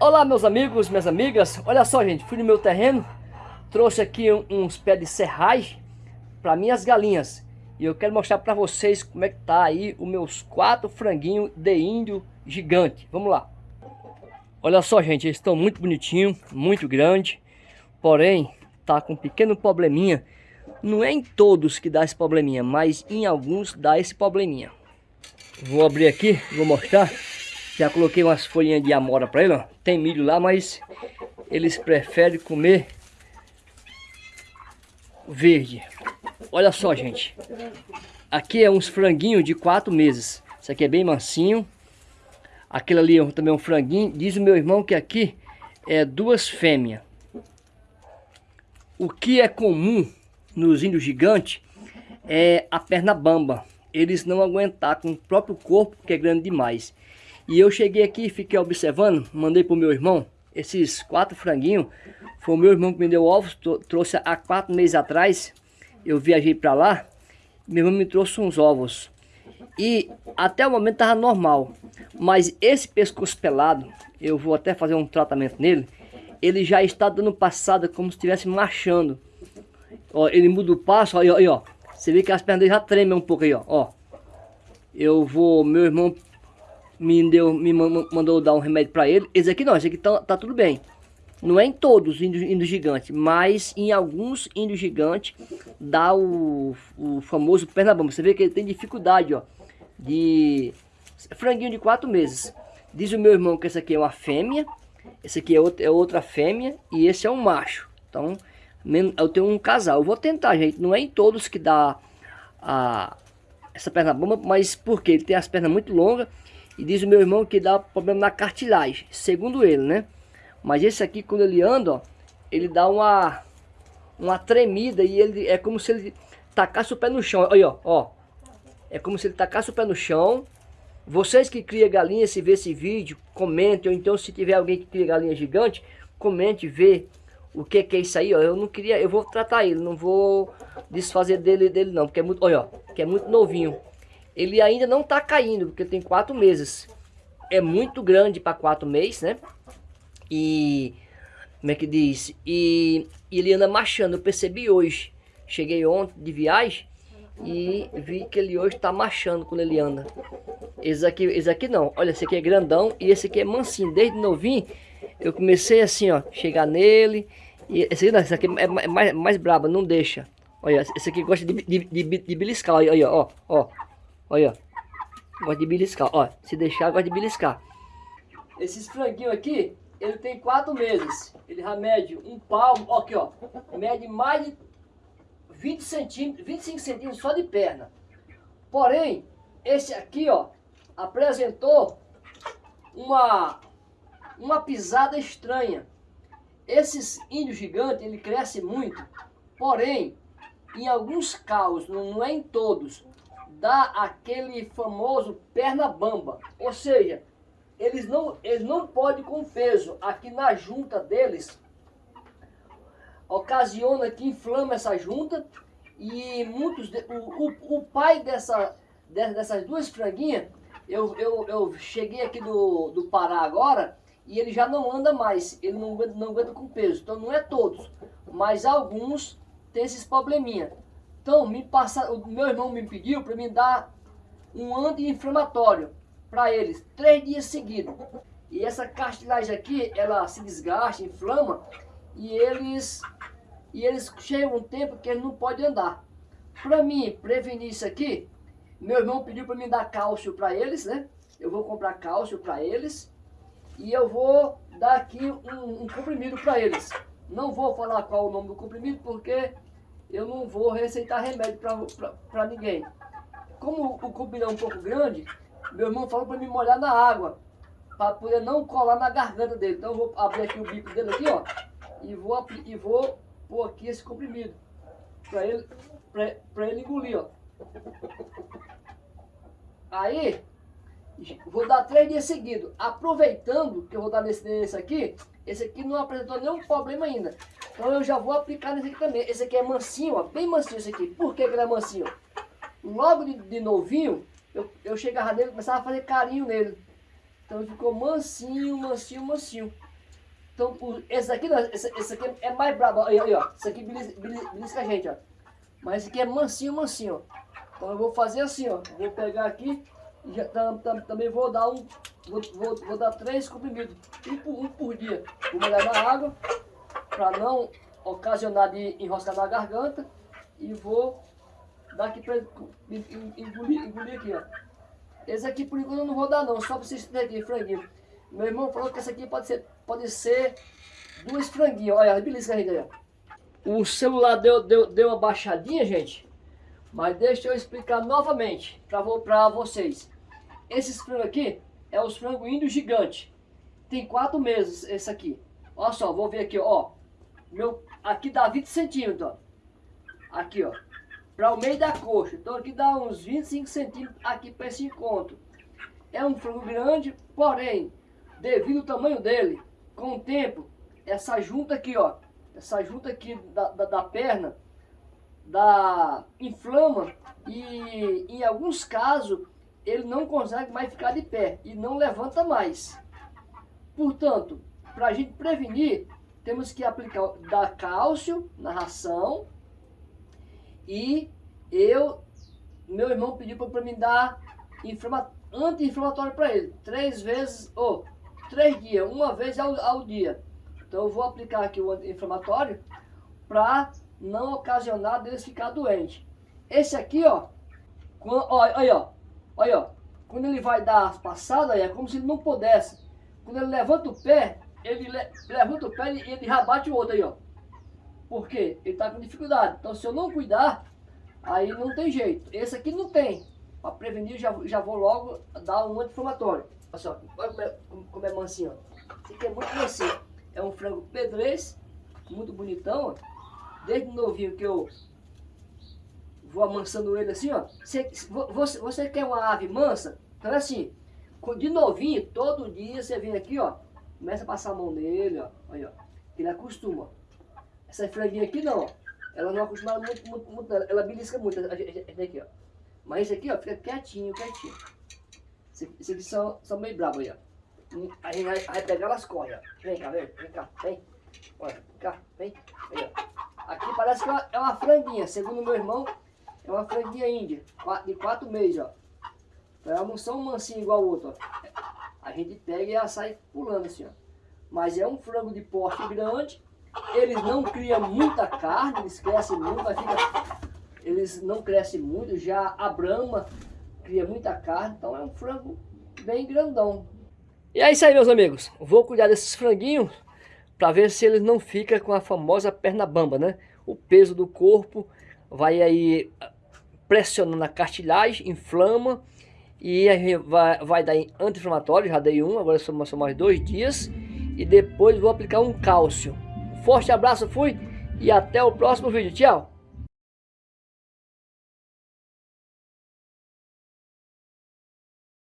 Olá meus amigos, minhas amigas, olha só gente, fui no meu terreno, trouxe aqui uns pés de serragem para minhas galinhas e eu quero mostrar para vocês como é que tá aí os meus quatro franguinhos de índio gigante, vamos lá. Olha só gente, eles estão muito bonitinhos, muito grande, porém tá com um pequeno probleminha, não é em todos que dá esse probleminha, mas em alguns dá esse probleminha. Vou abrir aqui, vou mostrar. Já coloquei umas folhinhas de amora para ele, ó. Tem milho lá, mas eles preferem comer verde. Olha só, gente. Aqui é uns franguinhos de quatro meses. Isso aqui é bem mansinho. Aquele ali é também é um franguinho. Diz o meu irmão que aqui é duas fêmeas. O que é comum nos índios gigantes é a perna bamba. Eles não aguentar com o próprio corpo, que é grande demais. E eu cheguei aqui, fiquei observando, mandei pro meu irmão, esses quatro franguinhos, foi o meu irmão que me deu ovos, trouxe há quatro meses atrás, eu viajei para lá, meu irmão me trouxe uns ovos. E até o momento tava normal, mas esse pescoço pelado, eu vou até fazer um tratamento nele, ele já está dando passada como se estivesse marchando. Ó, ele muda o passo, ó, aí, ó, você vê que as pernas já tremem um pouco aí, ó, ó. Eu vou, meu irmão me, deu, me mandou dar um remédio para ele. Esse aqui não, esse aqui tá, tá tudo bem. Não é em todos os índios, índios gigantes, mas em alguns índios gigantes dá o, o famoso pernabamba. Você vê que ele tem dificuldade, ó, de franguinho de quatro meses. Diz o meu irmão que esse aqui é uma fêmea, esse aqui é, outro, é outra fêmea e esse é um macho. Então, eu tenho um casal. Eu vou tentar, gente. Não é em todos que dá a, essa perna bomba, mas porque ele tem as pernas muito longas e diz o meu irmão que dá problema na cartilagem, segundo ele, né? Mas esse aqui, quando ele anda, ó, ele dá uma, uma tremida e ele é como se ele tacasse o pé no chão. Olha, ó. É como se ele tacasse o pé no chão. Vocês que criam galinha, se vê esse vídeo, comentem. Ou então, se tiver alguém que cria galinha gigante, comente, vê o que, que é isso aí, ó. Eu não queria, eu vou tratar ele, não vou desfazer dele, dele não, porque é muito, olha, ó, que é muito novinho ele ainda não está caindo, porque tem quatro meses. É muito grande para quatro meses, né? E, como é que diz? E, e ele anda marchando, eu percebi hoje. Cheguei ontem de viagem e vi que ele hoje está marchando quando ele anda. Esse aqui, esse aqui não, olha, esse aqui é grandão e esse aqui é mansinho. Desde novinho eu comecei assim, ó, chegar nele. E esse aqui, não, esse aqui é mais, mais brabo, não deixa. Olha, esse aqui gosta de, de, de, de beliscar, olha, ó, ó. Olha, Gosta de beliscar. Ó, se deixar, gosta de beliscar. Esses franguinhos aqui, ele tem quatro meses. Ele já mede um palmo. Ó, aqui, ó. Mede mais de 20 centímetros, 25 centímetros só de perna. Porém, esse aqui, ó, apresentou uma, uma pisada estranha. Esses índios gigantes, ele cresce muito. Porém, em alguns casos, não é em todos, dá aquele famoso perna bamba. Ou seja, eles não, eles não podem com peso aqui na junta deles, ocasiona que inflama essa junta e muitos, de, o, o, o, pai dessa, dessas duas franguinhas, eu, eu, eu cheguei aqui do, do Pará agora e ele já não anda mais, ele não, não aguenta com peso, então não é todos, mas alguns têm esses probleminha. Então, me passa, o meu irmão me pediu para me dar um anti-inflamatório para eles, três dias seguidos. E essa cartilagem aqui, ela se desgasta, inflama, e eles, e eles chegam um tempo que eles não podem andar. Para mim prevenir isso aqui, meu irmão pediu para me dar cálcio para eles, né? Eu vou comprar cálcio para eles e eu vou dar aqui um, um comprimido para eles. Não vou falar qual o nome do comprimido porque eu não vou receitar remédio para ninguém. Como o cupim é um pouco grande, meu irmão falou para me molhar na água, para poder não colar na garganta dele. Então eu vou abrir aqui o bico dele aqui, ó, e vou, e vou pôr aqui esse comprimido, para ele, ele engolir, ó. Aí, vou dar três dias seguidos. Aproveitando que eu vou dar nesse, nesse aqui, esse aqui não apresentou nenhum problema ainda. Então eu já vou aplicar nesse aqui também. Esse aqui é mansinho, ó, bem mansinho esse aqui. Por que, que ele é mansinho? Logo de, de novinho, eu, eu chegava nele e começava a fazer carinho nele. Então ficou mansinho, mansinho, mansinho. Então, esse aqui, esse, esse aqui é mais brabo. Aí, aí, ó. Esse aqui belisca, belisca a gente, ó. Mas esse aqui é mansinho, mansinho, ó. Então eu vou fazer assim, ó. Vou pegar aqui já tam, tam, também vou dar um. Vou, vou, vou dar três comprimidos. Um por, um por dia. Vou na água. Pra não ocasionar de enroscar na garganta. E vou dar aqui pra engolir, engolir aqui, ó. Esse aqui por enquanto eu não vou dar não, só pra vocês aqui, franguinho. Meu irmão falou que esse aqui pode ser, pode ser duas franguinhos. Olha, beleza aí, ó. O celular deu, deu, deu uma baixadinha, gente. Mas deixa eu explicar novamente para vocês. Esses frangos aqui é os frangos índios gigante. Tem quatro meses esse aqui. Olha só, vou ver aqui, ó. Meu, aqui dá 20 centímetros, ó. Aqui, ó. Para o meio da coxa. Então aqui dá uns 25 centímetros aqui para esse encontro. É um frango grande, porém, devido ao tamanho dele, com o tempo, essa junta aqui, ó, essa junta aqui da, da, da perna, da inflama e em alguns casos ele não consegue mais ficar de pé e não levanta mais. Portanto, para a gente prevenir, temos que aplicar dar cálcio na ração e eu, meu irmão pediu para mim dar anti-inflamatório para ele, três vezes, ou oh, três dias, uma vez ao, ao dia. Então eu vou aplicar aqui o anti-inflamatório para não ocasionar deles ficar doente. Esse aqui, ó, olha, olha, ó, olha, ó, quando ele vai dar as passadas, é como se ele não pudesse. Quando ele levanta o pé, ele le, levanta o pé e ele, ele já bate o outro aí, ó. Por quê? Ele tá com dificuldade. Então se eu não cuidar, aí não tem jeito. Esse aqui não tem. Para prevenir, já, já vou logo dar um anti-inflamatório. Olha só, olha como é, como é mansinho, ó. Esse aqui é muito mansinho. É um frango pedrez, muito bonitão, Desde novinho que eu vou amansando ele assim, ó. Você, você, você quer uma ave mansa? Então é assim, de novinho, todo dia você vem aqui, ó. Começa a passar a mão nele, ó. Olha, ó. Ele acostuma. Essa franguinha aqui não, ó. Ela não acostuma muito, muito, muito ela belisca muito. Essa aqui, ó. Mas esse aqui, ó, fica quietinho, quietinho. Esses aqui são, são meio bravos aí, ó. A gente vai, vai elas correm, ó. Vem cá, vem, vem cá, vem. Olha, vem cá, vem. Aí, ó. Aqui parece que é uma, é uma franguinha, segundo meu irmão, é uma franguinha índia, de quatro meses, ó. Então elas não são mansinhas igual o outro, ó. A gente pega e ela sai pulando assim, ó. Mas é um frango de porte grande, eles não criam muita carne, eles crescem muito, mas fica... Eles não crescem muito, já a Brahma cria muita carne, então é um frango bem grandão. E é isso aí, meus amigos. Vou cuidar desses franguinhos para ver se eles não ficam com a famosa perna bamba, né? O peso do corpo vai aí pressionando a cartilagem, inflama e vai, vai dar anti-inflamatório, já dei um, agora são, são mais dois dias e depois vou aplicar um cálcio. Forte abraço, fui e até o próximo vídeo. Tchau!